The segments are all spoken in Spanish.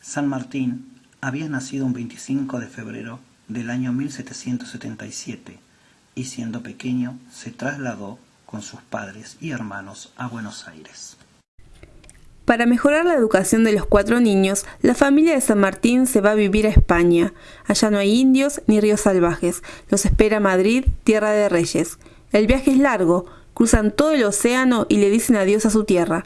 San Martín había nacido un 25 de febrero del año 1777 y siendo pequeño se trasladó con sus padres y hermanos a Buenos Aires. Para mejorar la educación de los cuatro niños, la familia de San Martín se va a vivir a España. Allá no hay indios ni ríos salvajes. Los espera Madrid, tierra de reyes. El viaje es largo, cruzan todo el océano y le dicen adiós a su tierra.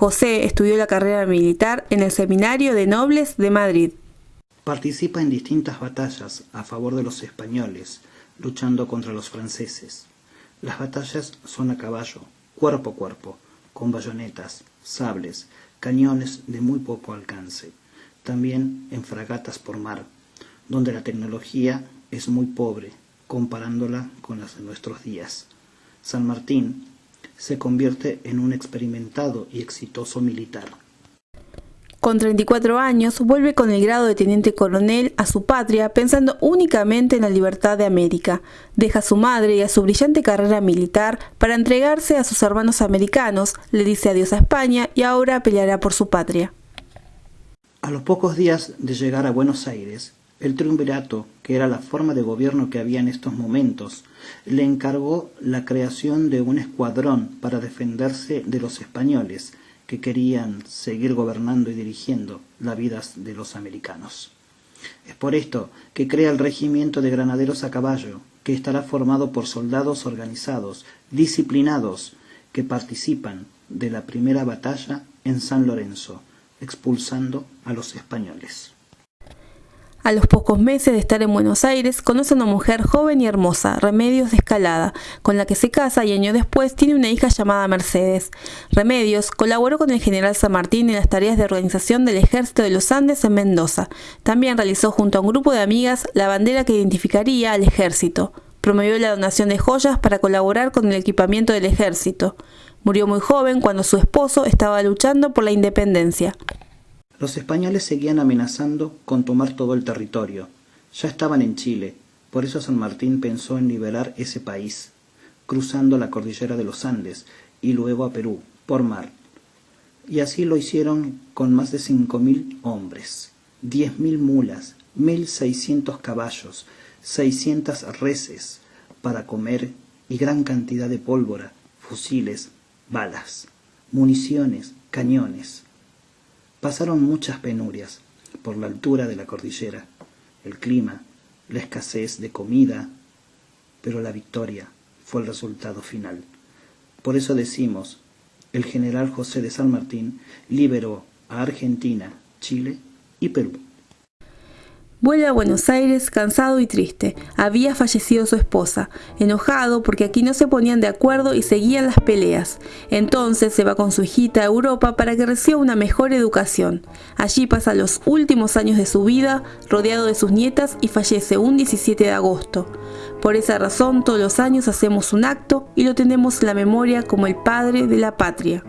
José estudió la carrera militar en el Seminario de Nobles de Madrid. Participa en distintas batallas a favor de los españoles, luchando contra los franceses. Las batallas son a caballo, cuerpo a cuerpo, con bayonetas, sables, cañones de muy poco alcance, también en fragatas por mar, donde la tecnología es muy pobre comparándola con las de nuestros días. San Martín se convierte en un experimentado y exitoso militar. Con 34 años, vuelve con el grado de teniente coronel a su patria pensando únicamente en la libertad de América. Deja a su madre y a su brillante carrera militar para entregarse a sus hermanos americanos, le dice adiós a España y ahora peleará por su patria. A los pocos días de llegar a Buenos Aires, el triunvirato, que era la forma de gobierno que había en estos momentos, le encargó la creación de un escuadrón para defenderse de los españoles, que querían seguir gobernando y dirigiendo la vida de los americanos. Es por esto que crea el regimiento de granaderos a caballo, que estará formado por soldados organizados, disciplinados, que participan de la primera batalla en San Lorenzo, expulsando a los españoles. A los pocos meses de estar en Buenos Aires, conoce a una mujer joven y hermosa, Remedios de Escalada, con la que se casa y año después tiene una hija llamada Mercedes. Remedios colaboró con el general San Martín en las tareas de organización del Ejército de los Andes en Mendoza. También realizó junto a un grupo de amigas la bandera que identificaría al ejército. Promovió la donación de joyas para colaborar con el equipamiento del ejército. Murió muy joven cuando su esposo estaba luchando por la independencia. Los españoles seguían amenazando con tomar todo el territorio. Ya estaban en Chile, por eso San Martín pensó en liberar ese país, cruzando la cordillera de los Andes y luego a Perú, por mar. Y así lo hicieron con más de cinco mil hombres, diez mil mulas, mil seiscientos caballos, seiscientas reses para comer y gran cantidad de pólvora, fusiles, balas, municiones, cañones. Pasaron muchas penurias por la altura de la cordillera, el clima, la escasez de comida, pero la victoria fue el resultado final. Por eso decimos, el general José de San Martín liberó a Argentina, Chile y Perú. Vuelve a Buenos Aires cansado y triste. Había fallecido su esposa, enojado porque aquí no se ponían de acuerdo y seguían las peleas. Entonces se va con su hijita a Europa para que reciba una mejor educación. Allí pasa los últimos años de su vida, rodeado de sus nietas y fallece un 17 de agosto. Por esa razón todos los años hacemos un acto y lo tenemos en la memoria como el padre de la patria.